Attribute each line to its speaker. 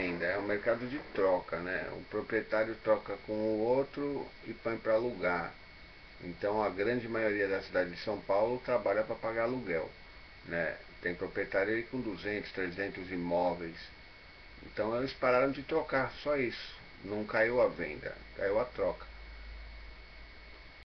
Speaker 1: É um mercado de troca, né? O proprietário troca com o outro e põe para alugar. Então a grande maioria da cidade de São Paulo trabalha para pagar aluguel. Né? Tem proprietário aí com 200, 300 imóveis. Então eles pararam de trocar, só isso. Não caiu a venda, caiu a troca.